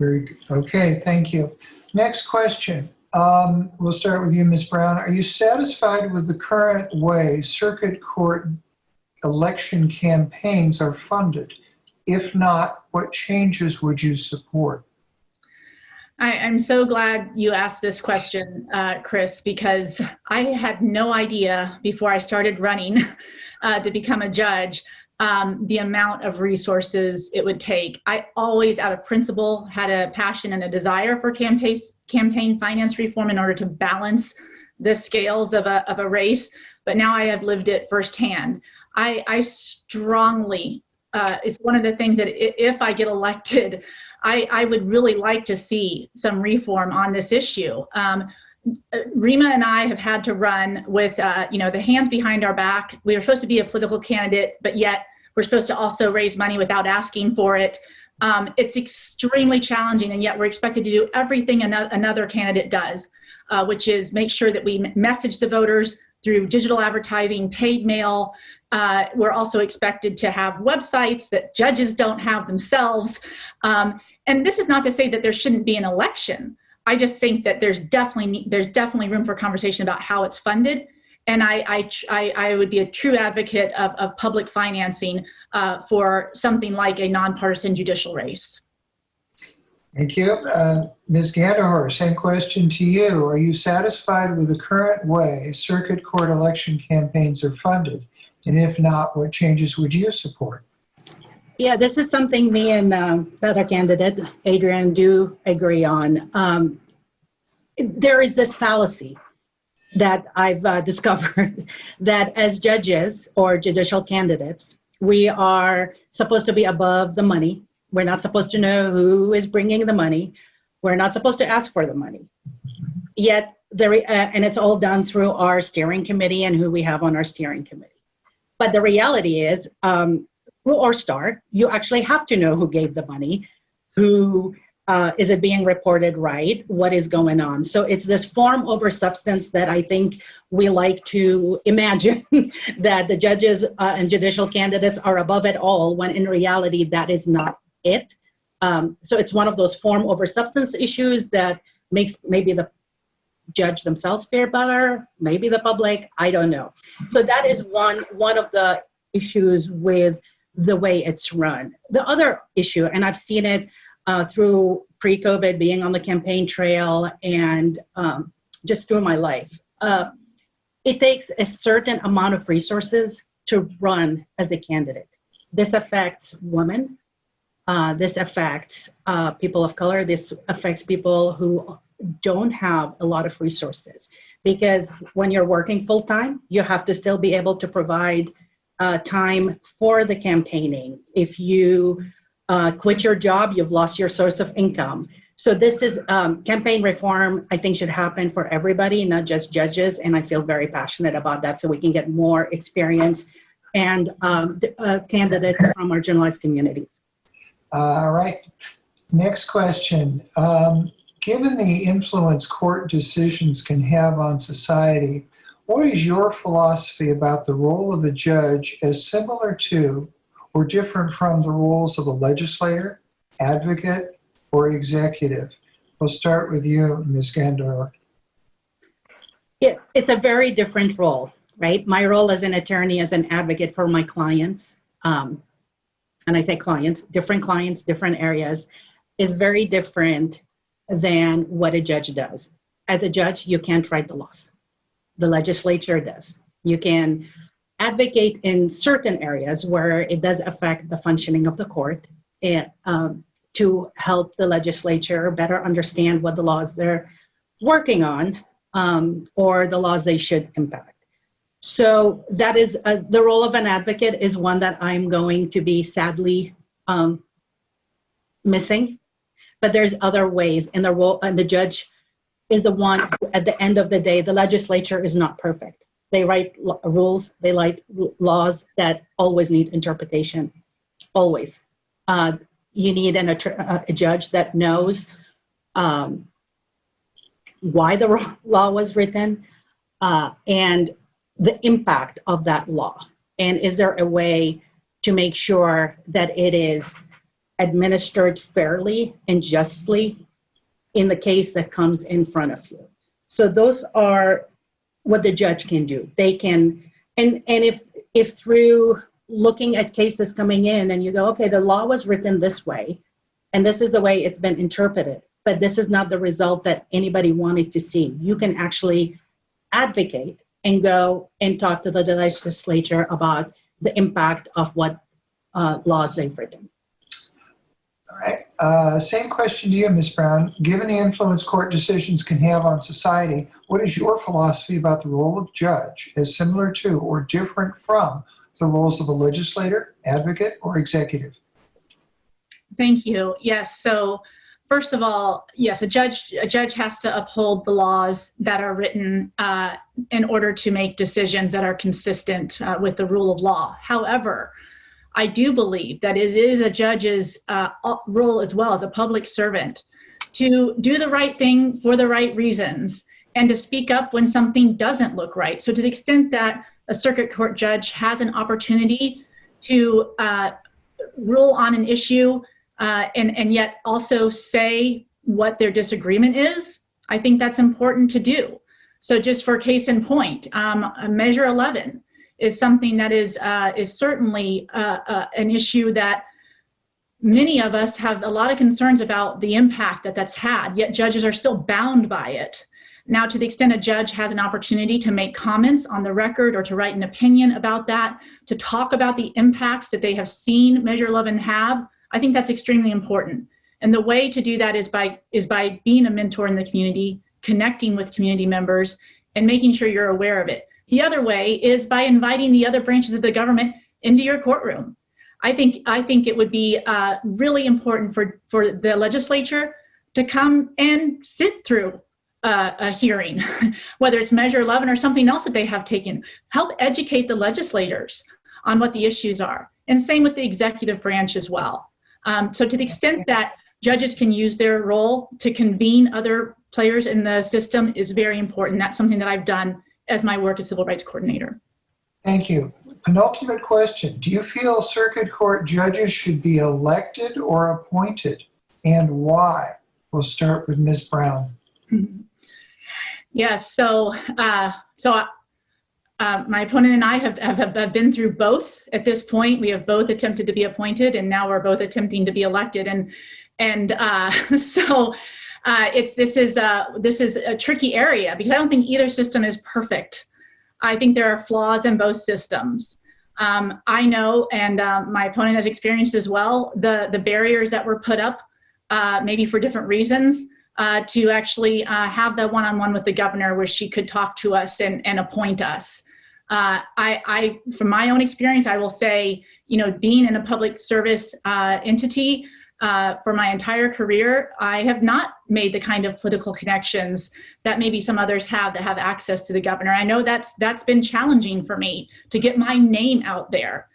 Very good. Okay, thank you. Next question. Um, we'll start with you, Ms. Brown. Are you satisfied with the current way circuit court election campaigns are funded? If not, what changes would you support? I, am so glad you asked this question, uh, Chris, because I had no idea before I started running uh, to become a judge um, the amount of resources it would take. I always, out of principle, had a passion and a desire for campaign, campaign finance reform in order to balance the scales of a, of a race, but now I have lived it firsthand. I, I strongly, uh, it's one of the things that if I get elected, I, I would really like to see some reform on this issue. Um, Rima and I have had to run with, uh, you know, the hands behind our back. We are supposed to be a political candidate, but yet we're supposed to also raise money without asking for it. Um, it's extremely challenging, and yet we're expected to do everything another candidate does, uh, which is make sure that we message the voters through digital advertising, paid mail. Uh, we're also expected to have websites that judges don't have themselves. Um, and this is not to say that there shouldn't be an election. I just think that there's definitely there's definitely room for conversation about how it's funded and I, I, I, would be a true advocate of, of public financing uh, for something like a nonpartisan judicial race. Thank you. Uh, Ms. Ghandour, same question to you. Are you satisfied with the current way circuit court election campaigns are funded? And if not, what changes would you support? Yeah, this is something me and uh, the other candidate, Adrian, do agree on. Um, there is this fallacy that I've uh, discovered that as judges or judicial candidates, we are supposed to be above the money. We're not supposed to know who is bringing the money. We're not supposed to ask for the money. Yet, there, uh, and it's all done through our steering committee and who we have on our steering committee. But the reality is, um, through ORESTAR, you actually have to know who gave the money, who uh, is it being reported right? What is going on? So it's this form over substance that I think we like to imagine that the judges uh, and judicial candidates are above it all, when in reality that is not it. Um, so it's one of those form over substance issues that makes maybe the judge themselves feel better, maybe the public, I don't know. So that is one one of the issues with the way it's run. The other issue, and I've seen it uh, through pre-COVID, being on the campaign trail, and um, just through my life. Uh, it takes a certain amount of resources to run as a candidate. This affects women. Uh, this affects uh, people of color. This affects people who don't have a lot of resources because when you're working full time, you have to still be able to provide uh, time for the campaigning. If you uh, quit your job, you've lost your source of income. So this is um, campaign reform. I think should happen for everybody, not just judges. And I feel very passionate about that, so we can get more experience and um, uh, candidates from marginalized communities. All right. Next question. Um, given the influence court decisions can have on society, what is your philosophy about the role of a judge as similar to or different from the roles of a legislator, advocate, or executive? We'll start with you, Ms. Ghandour. It, it's a very different role, right? My role as an attorney, as an advocate for my clients, um, and I say clients, different clients, different areas, is very different than what a judge does. As a judge, you can't write the laws. The legislature does. You can advocate in certain areas where it does affect the functioning of the court and, um, to help the legislature better understand what the laws they're working on um, or the laws they should impact. So that is uh, the role of an advocate is one that I'm going to be sadly um, missing. But there's other ways, and the role and the judge is the one at the end of the day. The legislature is not perfect. They write rules, they write laws that always need interpretation, always. Uh, you need an attr- a judge that knows um, why the law was written uh, and the impact of that law. And is there a way to make sure that it is administered fairly and justly in the case that comes in front of you? So those are what the judge can do. They can, and and if if through looking at cases coming in and you go, okay, the law was written this way, and this is the way it's been interpreted, but this is not the result that anybody wanted to see. You can actually advocate and go and talk to the legislature about the impact of what uh, laws they've written. Right. Uh, same question to you, Ms. Brown. Given the influence court decisions can have on society, what is your philosophy about the role of judge as similar to or different from the roles of a legislator, advocate, or executive? Thank you. Yes. So, first of all, yes, a judge a judge has to uphold the laws that are written uh, in order to make decisions that are consistent uh, with the rule of law. However, I do believe that it is a judge's uh, role as well as a public servant to do the right thing for the right reasons and to speak up when something doesn't look right. So, to the extent that a circuit court judge has an opportunity to uh, rule on an issue uh, and, and yet also say what their disagreement is, I think that's important to do. So just for case in point, um, Measure 11 is something that is, uh, is certainly uh, uh, an issue that many of us have a lot of concerns about the impact that that's had, yet judges are still bound by it. Now, to the extent a judge has an opportunity to make comments on the record or to write an opinion about that, to talk about the impacts that they have seen Measure 11 have, I think that's extremely important. And the way to do that is by is by being a mentor in the community, connecting with community members, and making sure you're aware of it. The other way is by inviting the other branches of the government into your courtroom. I think I think it would be uh, really important for for the legislature to come and sit through uh, a hearing, whether it's Measure 11 or something else that they have taken. Help educate the legislators on what the issues are, and same with the executive branch as well. Um, so to the extent that judges can use their role to convene other players in the system is very important. That's something that I've done as my work as civil rights coordinator. Thank you. Penultimate question. Do you feel circuit court judges should be elected or appointed? and why? We'll start with Ms. Brown. Yes, so uh, so uh, my opponent and I have, have have been through both at this point. We have both attempted to be appointed, and now we're both attempting to be elected. And and uh, so uh, it's this is a this is a tricky area because I don't think either system is perfect. I think there are flaws in both systems. Um, I know, and uh, my opponent has experienced as well, the the barriers that were put up, uh, maybe for different reasons uh, to actually uh, have the one-on-one with the governor where she could talk to us and, and appoint us. Uh, I, I, from my own experience, I will say, you know, being in a public service uh, entity uh, for my entire career, I have not made the kind of political connections that maybe some others have that have access to the governor. I know that's that's been challenging for me to get my name out there.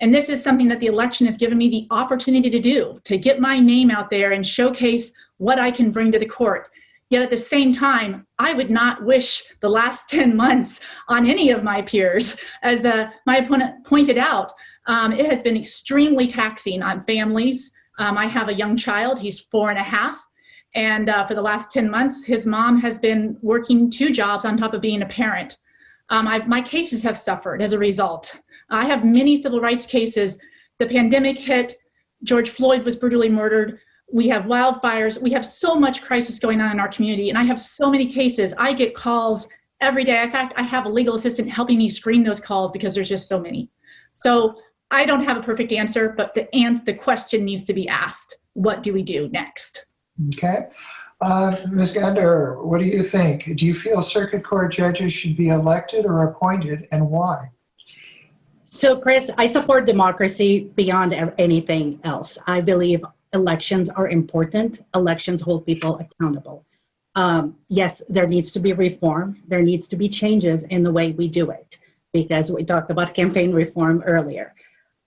And this is something that the election has given me the opportunity to do, to get my name out there and showcase what I can bring to the court. Yet at the same time, I would not wish the last 10 months on any of my peers. As uh, my opponent pointed out, um, it has been extremely taxing on families. Um, I have a young child, he's four and a half. And uh, for the last 10 months, his mom has been working two jobs on top of being a parent. Um, my cases have suffered as a result. I have many civil rights cases. The pandemic hit, George Floyd was brutally murdered we have wildfires, we have so much crisis going on in our community, and I have so many cases. I get calls every day. In fact, I have a legal assistant helping me screen those calls because there's just so many. So I don't have a perfect answer, but the, and the question needs to be asked. What do we do next? Okay. Uh, Ms. Ghandour, what do you think? Do you feel circuit court judges should be elected or appointed and why? So, Chris, I support democracy beyond anything else. I believe elections are important. Elections hold people accountable. Um, yes, there needs to be reform. There needs to be changes in the way we do it because we talked about campaign reform earlier.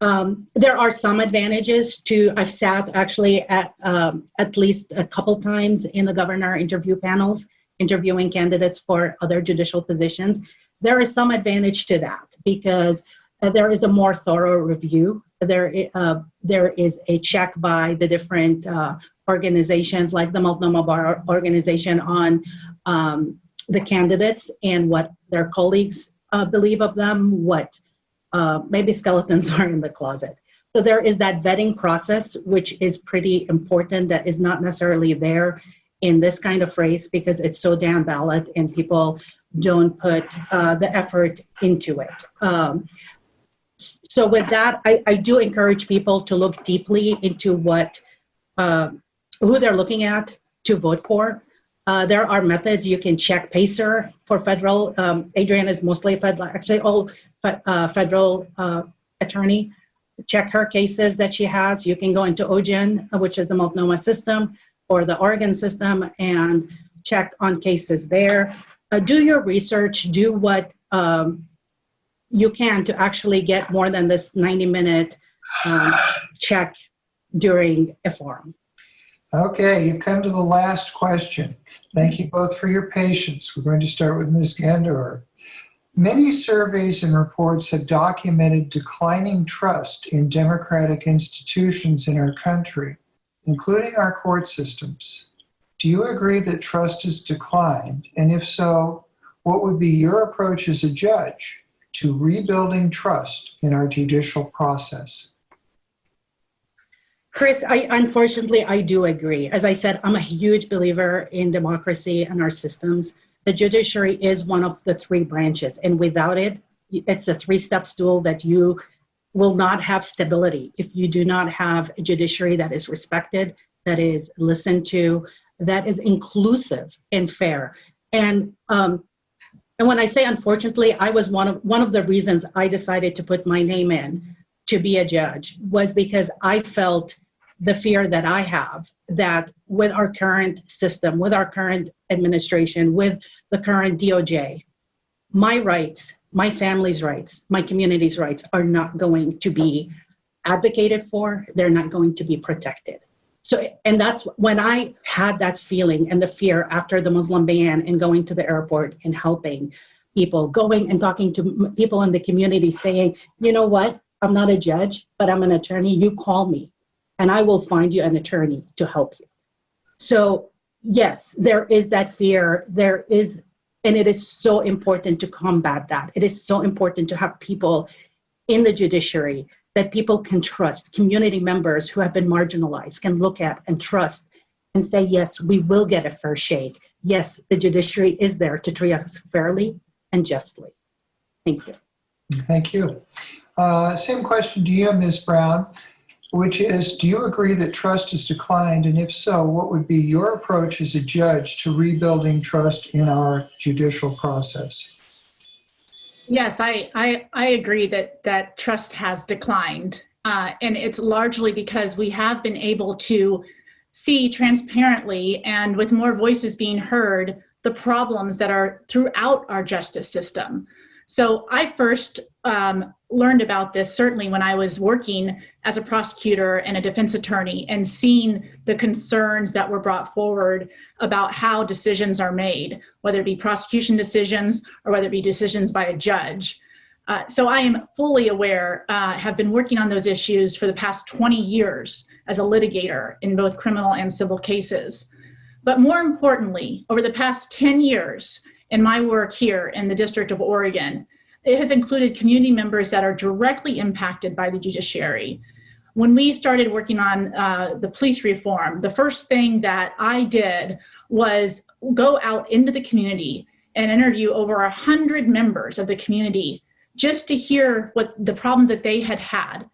Um, there are some advantages to, I've sat actually at, um, at least a couple times in the governor interview panels, interviewing candidates for other judicial positions. There is some advantage to that because uh, there is a more thorough review there, uh, there is a check by the different uh, organizations like the Multnomah Bar Organization on um, the candidates and what their colleagues uh, believe of them, what uh, maybe skeletons are in the closet. So there is that vetting process, which is pretty important that is not necessarily there in this kind of race because it's so down ballot and people don't put uh, the effort into it. Um, so with that, I, I do encourage people to look deeply into what, uh, who they're looking at to vote for. Uh, there are methods you can check PACER for federal. Um, Adrian is mostly federal, actually all uh, federal uh, attorney. Check her cases that she has. You can go into OJIN, which is the Multnomah system, or the Oregon system, and check on cases there. Uh, do your research. Do what um, you can to actually get more than this 90 minute um, check during a forum. Okay, you've come to the last question. Thank you both for your patience. We're going to start with Ms. Ghandour. Many surveys and reports have documented declining trust in democratic institutions in our country, including our court systems. Do you agree that trust has declined? And if so, what would be your approach as a judge to rebuilding trust in our judicial process. Chris, I unfortunately I do agree. As I said, I'm a huge believer in democracy and our systems. The judiciary is one of the three branches, and without it, it's a three-step stool that you will not have stability if you do not have a judiciary that is respected, that is listened to, that is inclusive and fair. And um, and when I say unfortunately, I was one of one of the reasons I decided to put my name in to be a judge was because I felt the fear that I have that with our current system, with our current administration, with the current DOJ, my rights, my family's rights, my community's rights are not going to be advocated for, they're not going to be protected. So, and that's when I had that feeling and the fear after the Muslim ban and going to the airport and helping people, going and talking to people in the community saying, you know what, I'm not a judge, but I'm an attorney, you call me. And I will find you an attorney to help you. So, yes, there is that fear. There is, and it is so important to combat that. It is so important to have people in the judiciary that people can trust, community members who have been marginalized can look at and trust and say, yes, we will get a fair shake. Yes, the judiciary is there to treat us fairly and justly. Thank you. Thank you. Uh, Same question to you, Ms. Brown, which is, do you agree that trust has declined? And if so, what would be your approach as a judge to rebuilding trust in our judicial process? Yes, I, I, I agree that, that trust has declined. Uh, and it's largely because we have been able to see transparently and with more voices being heard the problems that are throughout our justice system. So I first um, learned about this certainly when I was working as a prosecutor and a defense attorney and seeing the concerns that were brought forward about how decisions are made, whether it be prosecution decisions or whether it be decisions by a judge. Uh, so I am fully aware, uh, have been working on those issues for the past 20 years as a litigator in both criminal and civil cases. But more importantly, over the past 10 years in my work here in the District of Oregon, it has included community members that are directly impacted by the judiciary. When we started working on uh, the police reform, the first thing that I did was go out into the community and interview over 100 members of the community just to hear what the problems that they had had.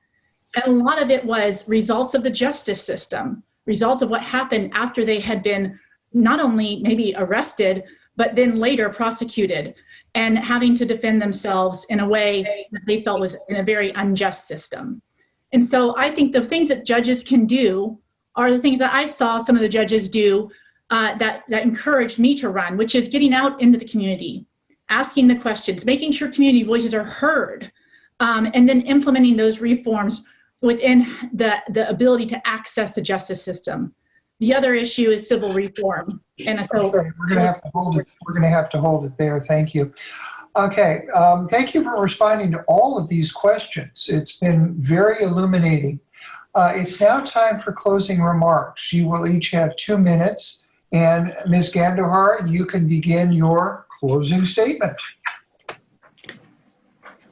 And a lot of it was results of the justice system, results of what happened after they had been not only maybe arrested, but then later prosecuted and having to defend themselves in a way that they felt was in a very unjust system. And so I think the things that judges can do are the things that I saw some of the judges do uh, that, that encouraged me to run, which is getting out into the community, asking the questions, making sure community voices are heard, um, and then implementing those reforms within the, the ability to access the justice system. The other issue is civil reform. And so Okay, we're going to have to hold it. We're going to have to hold it there. Thank you. Okay, um, thank you for responding to all of these questions. It's been very illuminating. Uh, it's now time for closing remarks. You will each have two minutes. And Ms. Ghandour, you can begin your closing statement.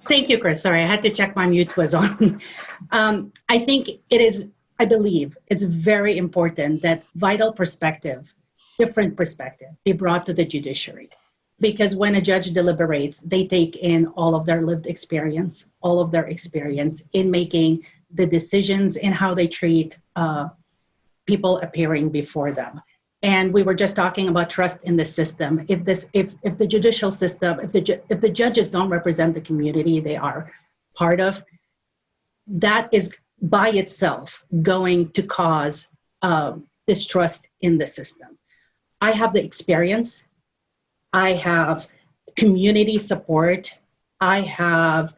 Thank you, Chris. Sorry, I had to check my mute was on. Um, I think it is, I believe it's very important that vital perspective, different perspective, be brought to the judiciary. Because when a judge deliberates, they take in all of their lived experience, all of their experience in making the decisions in how they treat uh, people appearing before them. And we were just talking about trust in the system. If this, if if the judicial system, if the if the judges don't represent the community they are part of, that is by itself going to cause um, distrust in the system. I have the experience. I have community support. I have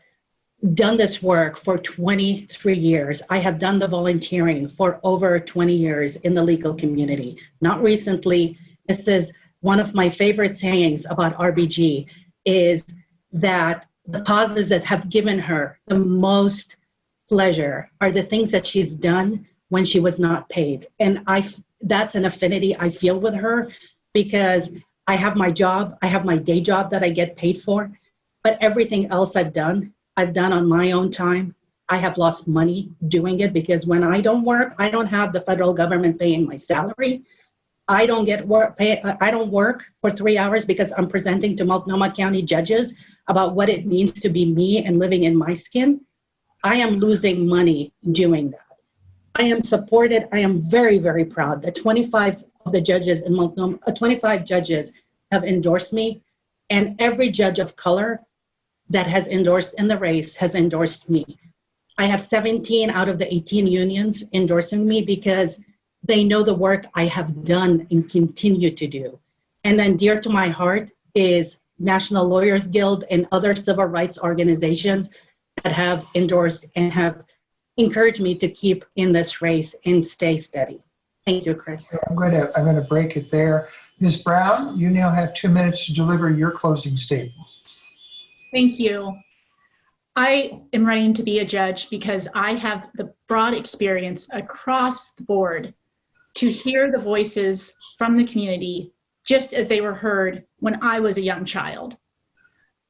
done this work for 23 years. I have done the volunteering for over 20 years in the legal community. Not recently, this is one of my favorite sayings about RBG is that the causes that have given her the most pleasure are the things that she's done when she was not paid. And I that's an affinity I feel with her because I have my job, I have my day job that I get paid for, but everything else I've done I've done on my own time. I have lost money doing it because when I don't work, I don't have the federal government paying my salary. I don't get work pay, I don't work for three hours because I'm presenting to Multnomah County judges about what it means to be me and living in my skin. I am losing money doing that. I am supported. I am very, very proud that 25 of the judges in Multnomah, uh, 25 judges have endorsed me, and every judge of color that has endorsed in the race has endorsed me. I have 17 out of the 18 unions endorsing me because they know the work I have done and continue to do. And then dear to my heart is National Lawyers Guild and other civil rights organizations that have endorsed and have encouraged me to keep in this race and stay steady. Thank you, Chris. I'm going to, I'm going to break it there. Ms. Brown, you now have two minutes to deliver your closing statement. Thank you. I am running to be a judge because I have the broad experience across the board to hear the voices from the community just as they were heard when I was a young child.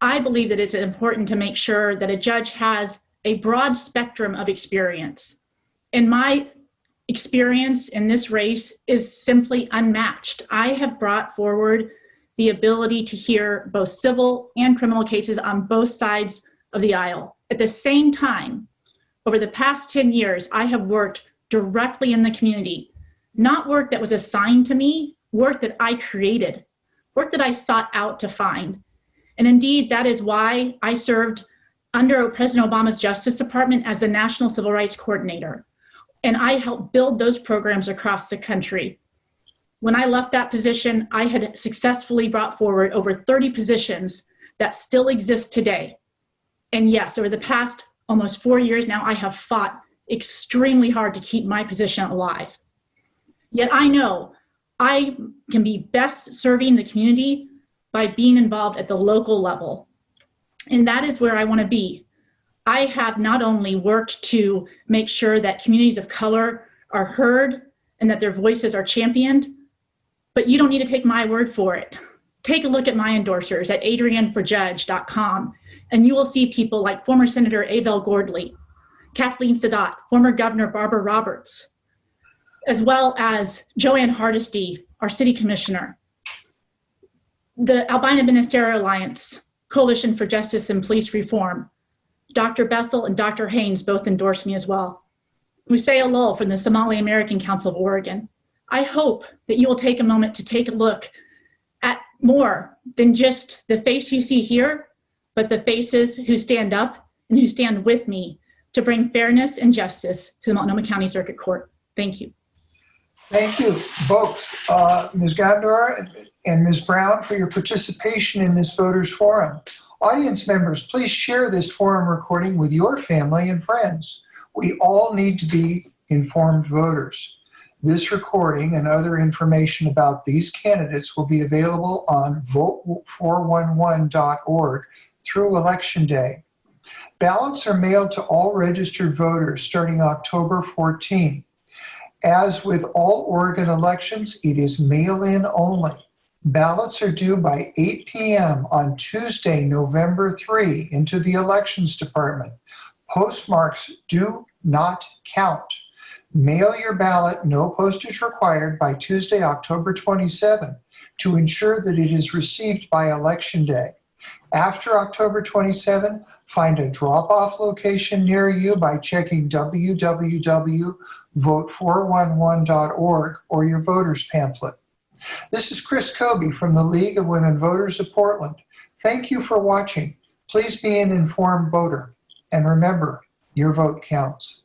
I believe that it's important to make sure that a judge has a broad spectrum of experience. And my experience in this race is simply unmatched. I have brought forward the ability to hear both civil and criminal cases on both sides of the aisle. At the same time, over the past 10 years, I have worked directly in the community, not work that was assigned to me, work that I created, work that I sought out to find. And indeed, that is why I served under President Obama's Justice Department as the National Civil Rights Coordinator. And I helped build those programs across the country. When I left that position, I had successfully brought forward over 30 positions that still exist today. And yes, over the past almost four years now, I have fought extremely hard to keep my position alive. Yet I know I can be best serving the community by being involved at the local level. And that is where I want to be. I have not only worked to make sure that communities of color are heard and that their voices are championed, but you don't need to take my word for it. Take a look at my endorsers at adrianforjudge.com, and you will see people like former Senator Avel Gordly, Kathleen Saadat, former Governor Barbara Roberts, as well as Jo Ann Hardesty, our city commissioner, the Albina Ministerial Alliance, Coalition for Justice and Police Reform, Dr. Bethel and Dr. Haynes both endorsed me as well. Musse Olol from the Somali American Council of Oregon. I hope that you will take a moment to take a look at more than just the face you see here, but the faces who stand up and who stand with me to bring fairness and justice to the Multnomah County Circuit Court. Thank you. Thank you both, uh, Ms. Ghandour and Ms. Brown, for your participation in this voters forum. Audience members, please share this forum recording with your family and friends. We all need to be informed voters. This recording and other information about these candidates will be available on vote411.org through Election Day. Ballots are mailed to all registered voters starting October 14. As with all Oregon elections, it is mail-in only. Ballots are due by 8 p.m. on Tuesday, November 3 into the Elections Department. Postmarks do not count. Mail your ballot, no postage required, by Tuesday, October 27 to ensure that it is received by Election Day. After October 27, find a drop-off location near you by checking www.vote411.org or your voter's pamphlet. This is Chris Kobe from the League of Women Voters of Portland. Thank you for watching. Please be an informed voter. And remember, your vote counts.